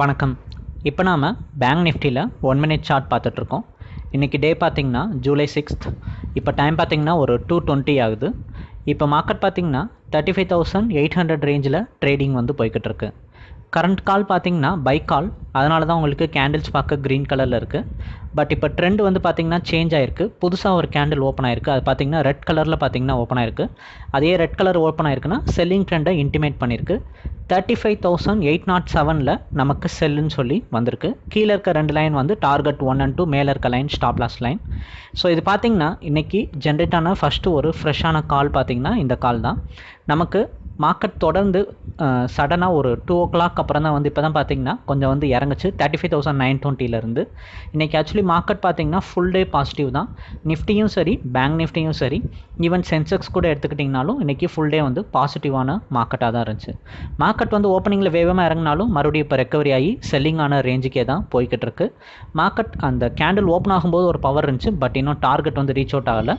வணக்கம். இப்போ நாம் பேங்க் நிஃப்டியில் ஒன் மினிட் சார்ட் பார்த்துட்ருக்கோம். இன்றைக்கி டே பார்த்திங்கன்னா ஜூலை சிக்ஸ்த் இப்போ டைம் பார்த்திங்கன்னா ஒரு டூ டுவெண்ட்டி ஆகுது. இப்போ மார்க்கெட் பார்த்திங்கன்னா thirty five thousand eight hundred ரேஞ்சில் ட்ரேடிங் வந்து போய்கிட்டு இருக்குது கரண்ட் கால் பார்த்தீங்கன்னா பை கால் அதனால தான் உங்களுக்கு கேண்டில்ஸ் பார்க்க க்ரீன் கலரில் இருக்குது பட் இப்போ ட்ரெண்ட் வந்து பார்த்திங்கன்னா சேஞ்ச் ஆயிருக்கு. புதுசாக ஒரு கேண்டில் ஓப்பன் ஆயிருக்கு. அது பார்த்திங்கன்னா ரெட் கலரில் பார்த்திங்கன்னா ஓப்பன் ஆயிருக்கு. அதே ரெட் கலர் ஓப்பன் ஆயிருக்குன்னா செல்லிங் ட்ரெண்டை இன்டிமேட் பண்ணியிருக்கு thirty five thousand eight naught செவனில் நமக்கு செல்லுன்னு சொல்லி வந்திருக்கு. கீழே இருக்க ரெண்டு லைன் வந்து டார்கெட் ஒன் அண்ட் டூ மேலே இருக்க line stop loss line so இது பார்த்திங்கன்னா இன்றைக்கி ஜென்ரேட் ஆன ஃபஸ்ட்டு ஒரு ஃப்ரெஷ்ஷான கால் பார்த்திங்கன்னா இந்த கால் தான். நமக்கு மார்க்கெட் தொடர்ந்து சடனாக ஒரு டூ ஓ கிளாக் அப்புறம் தான் வந்து இப்போ தான் பார்த்தீங்கன்னா கொஞ்சம் வந்து இறங்குச்சு. தேர்ட்டி ஃபைவ் தௌசண்ட் நைன் டுவெண்ட்டிலேருந்து இன்றைக்கி ஆக்சுவலி மார்க்கெட் பார்த்தீங்கன்னா ஃபுல் டே பாசிட்டிவ் தான். நிஃப்டியும் சரி பேங்க் நிஃப்டியும் சரி ஈவன் சென்செக்ஸ் கூட எடுத்துக்கிட்டிங்கனாலும் இன்றைக்கி ஃபுல் டே வந்து பாசிட்டிவான மார்க்கெட்டாக தான் இருந்துச்சு. மார்க்கெட் வந்து ஓப்பனிங்கில் வேகமாக இறங்கினாலும் மறுபடியும் இப்போ ரெக்கவரி ஆகி செல்லிங் ஆன ரேஞ்சுக்கே தான் போய்கிட்டு இருக்கு. மார்க்கெட் அந்த கேண்டில் ஓப்பன் ஆகும்போது ஒரு பவர் இருந்துச்சு பட் இன்னும் டார்கெட் வந்து ரீச் அவுட் ஆகலை.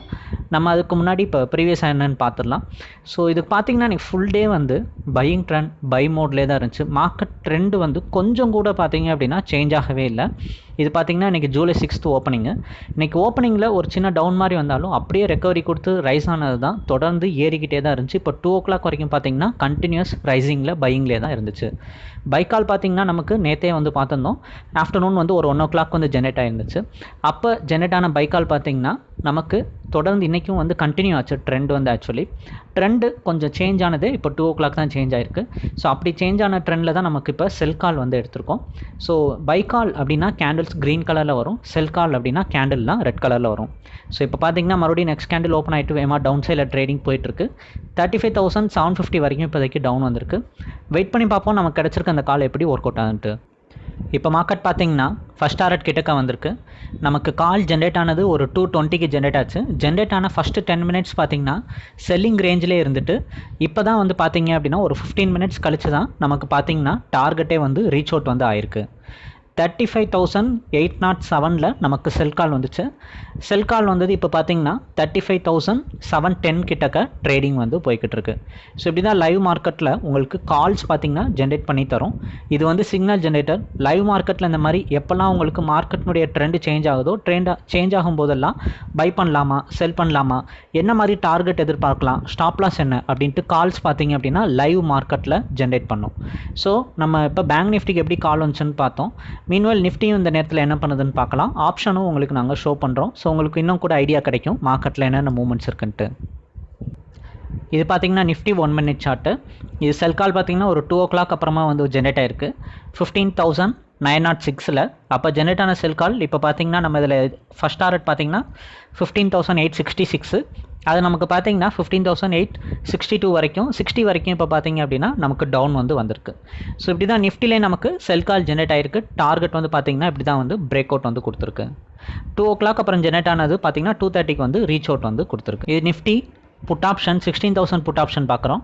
நம்ம அதுக்கு முன்னாடி இப்போ ப்ரீவியஸ் என்னன்னு பார்த்துடலாம் ஸோ இதுக்கு பார்த்தீங்கன்னா இன்றைக்கி ஃபுல் டே வந்து பையிங் ட்ரெண்ட் பை மோட்லேயே தான் இருந்துச்சு. மார்க்கெட் ட்ரெண்டு வந்து கொஞ்சம் கூட பார்த்தீங்க அப்படின்னா சேஞ்ச் ஆகவே இல்லை. இது பார்த்தீங்கன்னா இன்றைக்கி ஜூலை சிக்ஸ்த்து ஓப்பனிங்கு இன்றைக்கி ஓப்பனிங்கில் ஒரு சின்ன டவுன் மாதிரி வந்தாலும் அப்படியே ரெக்கவரி கொடுத்து ரைஸ் ஆனது தான். தொடர்ந்து ஏறிக்கிட்டே தான் இருந்துச்சு. இப்போ டூ ஓ கிளாக் வரைக்கும் பார்த்தீங்கன்னா கண்டினியூஸ் ரைசிங்கில் பையிங்லேயே தான் இருந்துச்சு. பைக்கால் பார்த்திங்கன்னா நமக்கு நேற்றே வந்து பார்த்துருந்தோம் ஆஃப்டர்நூன் வந்து ஒரு ஒன் ஓ கிளாக் வந்து ஜெனரேட் ஆகிருந்துச்சு அப்போ ஜெனரேட் ஆன பைக்கால் பார்த்திங்கன்னா நமக்கு தொடர்ந்து இன்றைக்கும் வந்து கண்டினியூ ஆச்சு. ட்ரெண்ட் வந்து ஆக்சுவலி ட்ரெண்டு கொஞ்சம் சேஞ்ச் ஆனது இப்போ டூ ஓ கிளாக் தான் சேஞ்ச் ஆயிருக்கு. ஸோ அப்படி சேஞ்ச் ஆன ட்ரெண்டில் தான் நமக்கு இப்போ செல் கால் வந்து எடுத்திருக்கோம். ஸோ பைக்கால் அப்படின்னா கேண்டில்ஸ் க்ரீன் கலரில் வரும். செல் கால் அப்படின்னா கேண்டில்லாம் ரெட் கலரில் வரும். ஸோ இப்போ பார்த்தீங்கன்னா மறுபடியும் நெக்ஸ்ட் கேண்டில் ஓப்பன் ஆகிட்டு வேமா டவுன் சைடில் ட்ரேடிங் போயிட்டுருக்கு. Thirty five thousand seven fifty வரைக்கும் இப்போதைக்கு டவுன் வந்திருக்கு. வெயிட் பண்ணி பார்ப்போம் நமக்கு கிடச்சிருக்க அந்த கால் எப்படி ஒர்க் அவுட் ஆகுன்ட்டு. இப்போ மார்க்கெட் பார்த்தீங்கன்னா ஃபஸ்ட் டாரட் கிட்டக்க வந்திருக்கு. நமக்கு கால் ஜென்ரேட் ஆனது ஒரு டூ டுவெண்ட்டிக்கு ஜென்ரேட் ஆச்சு. ஜென்ரேட் ஆன ஃபஸ்ட்டு டென் மினிட்ஸ் பார்த்தீங்கன்னா செல்லிங் ரேஞ்சிலே இருந்துட்டு இப்போ தான் வந்து பார்த்தீங்க அப்படின்னா ஒரு ஃபிஃப்டீன் மினிட்ஸ் கழிச்சு தான் நமக்கு பார்த்தீங்கன்னா டார்கெட்டே வந்து ரீச் அவுட் வந்து ஆயிருக்கு. Thirty five thousand eight naught செவனில் நமக்கு செல் கால் வந்துச்சு. செல் கால் வந்தது இப்போ பார்த்தீங்கன்னா thirty five thousand seven ten கிட்டக்க ட்ரேடிங் வந்து போய்கிட்டு இருக்கு ஸோ இப்படி தான் லைவ் மார்க்கெட்டில் உங்களுக்கு கால்ஸ் பார்த்தீங்கன்னா ஜென்ரேட் பண்ணி தரும். இது வந்து சிக்னல் ஜென்ரேட்டர் லைவ் மார்க்கெட்டில் இந்த மாதிரி எப்போல்லாம் உங்களுக்கு மார்க்கெட்னுடைய ட்ரெண்டு சேஞ்ச் ஆகுதோ ட்ரெண்ட் சேஞ்ச் ஆகும் போதெல்லாம் பை பண்ணலாமா செல் பண்ணலாமா என்ன மாதிரி டார்கெட் எதிர்பார்க்கலாம் ஸ்டாப் லாஸ் என்ன அப்படின்ட்டு கால்ஸ் பார்த்தீங்க அப்படின்னா லைவ் மார்க்கெட்டில் ஜென்ரேட் பண்ணும். ஸோ நம்ம இப்போ பேங்க் நிஃப்டிக்கு எப்படி கால் வந்துச்சுன்னு பார்த்தோம். மீன்வெல் நிஃப்டியும் இந்த நேரத்தில் என்ன பண்ணுதுன்னு பார்க்கலாம். ஆப்ஷனும் உங்களுக்கு நாங்கள் ஷோ பண்ணுறோம் ஸோ உங்களுக்கு இன்னும் கூட ஐடியா கிடைக்கும். மார்க்கெட்டில் என்னென்ன மூவ்மெண்ட்ஸ் இருக்குன்ட்டு. இது பார்த்தீங்கன்னா நிஃப்டி ஒன் மினிட் சார்ட்டு இது செல் கால் பார்த்தீங்கன்னா ஒரு டூ ஓ கிளாக் அப்புறமா வந்து ஜென்ரேட் ஆயிருக்கு. ஃபிஃப்டீன் தௌசண்ட் நைன் நாட் சிக்ஸில். அப்போ ஜென்ரேட் ஆன செல் கால் இப்போ பார்த்தீங்கன்னா நம்ம இதில் ஃபஸ்ட் டாரட் பார்த்தீங்கன்னா fifteen thousand eight sixty six அது நமக்கு பார்த்தீங்கன்னா fifteen thousand eight sixty two வரைக்கும் சிக்ஸ்டி வரைக்கும் இப்போ பார்த்தீங்க அப்படின்னா நமக்கு டவுன் வந்து வந்திருக்கு. ஸோ இப்படி தான் நிஃப்டிலே நமக்கு செல் கால் ஜென்ரேட் ஆயிருக்கு. டார்கெட் வந்து பார்த்தீங்கன்னா இப்படி தான் வந்து பிரேக் அவுட் வந்து கொடுத்துருக்கு. டூ ஓ கிளாக் அப்புறம் ஜென்ரேட் ஆனது பார்த்தீங்கன்னா டூ தேர்ட்டிக்கு வந்து ரீச் அவுட் வந்து கொடுத்துருக்கு. இது Nifty put option sixteen thousand put option பார்க்குறோம்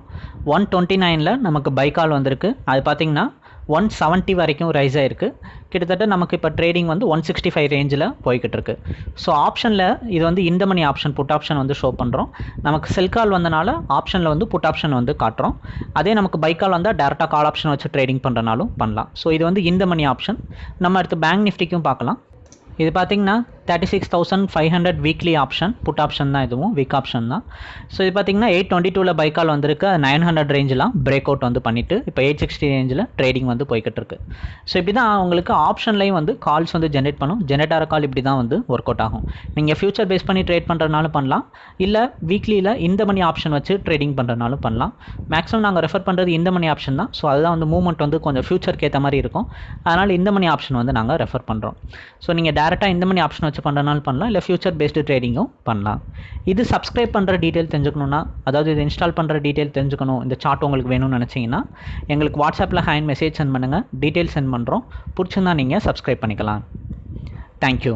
ஒன் டுவெண்ட்டி நைனில் நமக்கு பை கால் வந்திருக்கு. அது பார்த்தீங்கன்னா ஒன் செவன்ட்டி வரைக்கும் ரைஸ் ஆகிருக்கு கிட்டத்தட்ட நமக்கு இப்போ ட்ரேடிங் வந்து ஒன் சிக்ஸ்டி ஃபைவ் ரேஞ்சில் போய்கிட்டு இருக்கு ஸோ ஆப்ஷனில் இது வந்து இந்த மணி ஆப்ஷன் புட் ஆப்ஷன் வந்து ஷோ பண்ணுறோம் நமக்கு செல் கால் வந்தனால ஆப்ஷனில் வந்து புட் ஆப்ஷன் வந்து காட்டுறோம். அதே நமக்கு பை கால் வந்தால் டேரெக்டாக கால் ஆப்ஷன் வச்சு ட்ரேடிங் பண்ணுறனாலும் பண்ணலாம். ஸோ இது வந்து இந்த மணி ஆப்ஷன் நம்ம அடுத்து பேங்க் நிஃப்டிக்கும் பார்க்கலாம். இது பார்த்திங்கன்னா thirty six thousand five hundred weekly option put option தான் இதுவும் வீக் ஆப்ஷன் தான். ஸோ இது பார்த்தீங்கன்னா எயிட் டுவெண்ட்டி டூவில் பைக்கால் வந்திருக்கு. நைன் ஹண்ட்ரட் ரேஞ்செலாம் பிரேக் அவுட் வந்து பண்ணிவிட்டு இப்போ எயிட் சிக்ஸ்டி ரேஞ்சில் ட்ரேடிங் வந்து போய்கிட்டு இருக்கு. ஸோ இப்படி தான் உங்களுக்கு ஆப்ஷன்லையும் வந்து கால்ஸ் வந்து ஜென்ரேட் பண்ணும். ஜென்ரேட் ஆகிற கால் இப்படி தான் வந்து ஒர்க் அவுட் ஆகும். நீங்கள் ஃபியூச்சர் பேஸ் பண்ணி ட்ரேட் பண்ணுறதுனாலும் பண்ணலாம். இல்லை வீக்லியில் இந்த மணி ஆப்ஷன் வச்சு ட்ரேடிங் பண்ணுறதுனாலும் பண்ணலாம். மேக்ஸிமம் நாங்கள் ரெஃபர் பண்ணுறது இந்த மணி ஆப்ஷன் தான். ஸோ அதுதான் வந்து மூவ்மெண்ட் வந்து கொஞ்சம் ஃபியூச்சருக்கு ஏற்ற மாதிரி இருக்கும். அதனால் இந்த மணி ஆப்ஷன் வந்து நாங்கள் ரெஃபர் பண்ணுறோம் ஸோ நீங்கள் டேரெக்டாக இந்த மணி ஆப்ஷன் வச்சு பண்ணுறனாலும் பண்ணலாம். இல்லை ஃபியூச்சர் பேஸ்டு ட்ரேடிங்கும் பண்ணலாம். இது சப்ஸ்கிரைப் பண்ணுற டீட்டெயில் தெரிஞ்சுக்கணுன்னா அதாவது இது இன்ஸ்டால் பண்ணுற டீட்டெயில் தெரிஞ்சுக்கணும். இந்த சார்ட் உங்களுக்கு வேணும்னு நினச்சிங்கன்னா எங்களுக்கு வாட்ஸ்அப்பில் ஹேண்ட் மெசேஜ் சென்ட் பண்ணுங்கள் டீட்டெயில் சென்ட் பண்ணுறோம் பிடிச்சிருந்தா நீங்கள் சப்ஸ்கிரைப் பண்ணிக்கலாம். தேங்க்யூ